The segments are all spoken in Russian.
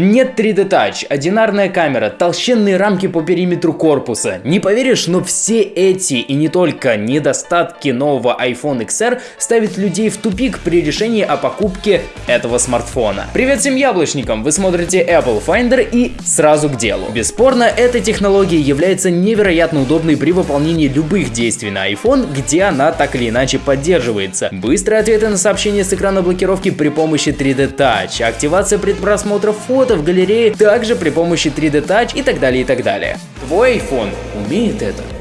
Нет 3D Touch, одинарная камера, толщенные рамки по периметру корпуса. Не поверишь, но все эти и не только недостатки нового iPhone XR ставят людей в тупик при решении о покупке этого смартфона. Привет всем яблочникам, вы смотрите Apple Finder и сразу к делу. Бесспорно, эта технология является невероятно удобной при выполнении любых действий на iPhone, где она так или иначе поддерживается. Быстрые ответы на сообщения с экрана блокировки при помощи 3D Touch, активация предпросмотра фото, фото в галерее также при помощи 3D Touch и так далее и так далее. Твой iPhone умеет это?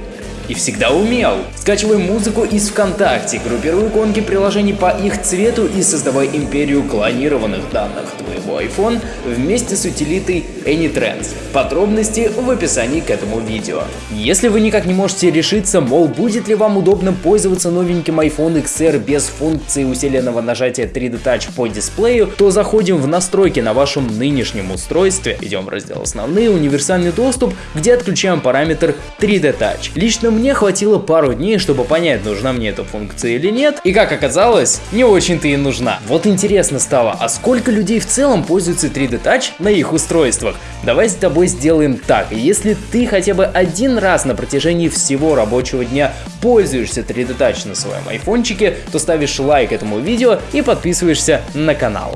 И всегда умел. Скачивай музыку из ВКонтакте, группируй иконки приложений по их цвету и создавай империю клонированных данных твоего iPhone вместе с утилитой AnyTrends. Подробности в описании к этому видео. Если вы никак не можете решиться, мол, будет ли вам удобно пользоваться новеньким iPhone XR без функции усиленного нажатия 3D Touch по дисплею, то заходим в настройки на вашем нынешнем устройстве, идем в раздел «Основные», «Универсальный доступ», где отключаем параметр 3D Touch. Лично мне хватило пару дней, чтобы понять, нужна мне эта функция или нет, и как оказалось, не очень-то и нужна. Вот интересно стало, а сколько людей в целом пользуются 3D Touch на их устройствах? Давай с тобой сделаем так, если ты хотя бы один раз на протяжении всего рабочего дня пользуешься 3D Touch на своем айфончике, то ставишь лайк этому видео и подписываешься на канал.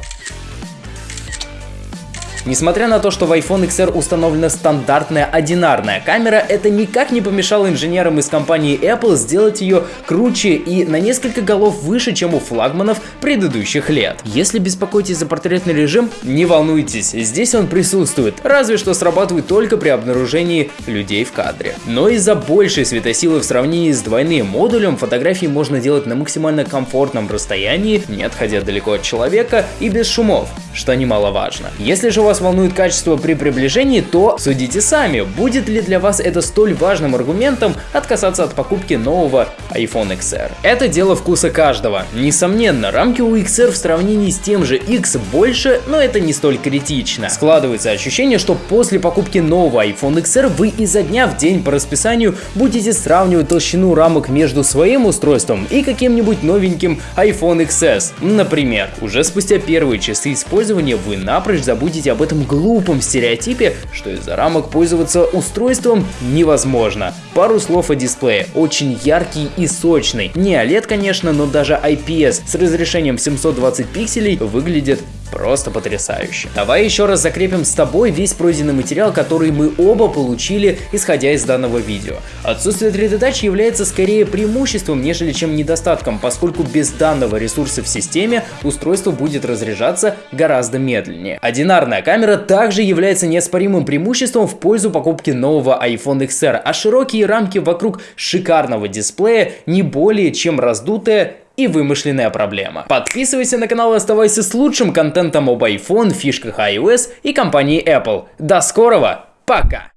Несмотря на то, что в iPhone XR установлена стандартная одинарная камера, это никак не помешало инженерам из компании Apple сделать ее круче и на несколько голов выше, чем у флагманов предыдущих лет. Если беспокойтесь за портретный режим, не волнуйтесь, здесь он присутствует, разве что срабатывает только при обнаружении людей в кадре. Но из-за большей светосилы в сравнении с двойным модулем фотографии можно делать на максимально комфортном расстоянии, не отходя далеко от человека и без шумов, что немаловажно. Если же вас волнует качество при приближении, то судите сами, будет ли для вас это столь важным аргументом отказаться от покупки нового iPhone XR. Это дело вкуса каждого. Несомненно, рамки у XR в сравнении с тем же X больше, но это не столь критично. Складывается ощущение, что после покупки нового iPhone XR вы изо дня в день по расписанию будете сравнивать толщину рамок между своим устройством и каким-нибудь новеньким iPhone XS. Например, уже спустя первые часы использования вы напрочь забудете об этом глупом стереотипе, что из-за рамок пользоваться устройством невозможно. Пару слов о дисплее. Очень яркий и сочный. Не OLED, конечно, но даже IPS с разрешением 720 пикселей выглядит Просто потрясающе. Давай еще раз закрепим с тобой весь пройденный материал, который мы оба получили, исходя из данного видео. Отсутствие 3D Touch является скорее преимуществом, нежели чем недостатком, поскольку без данного ресурса в системе устройство будет разряжаться гораздо медленнее. Одинарная камера также является неоспоримым преимуществом в пользу покупки нового iPhone XR, а широкие рамки вокруг шикарного дисплея не более чем раздутая и вымышленная проблема. Подписывайся на канал и оставайся с лучшим контентом об iPhone, фишках iOS и компании Apple. До скорого, пока!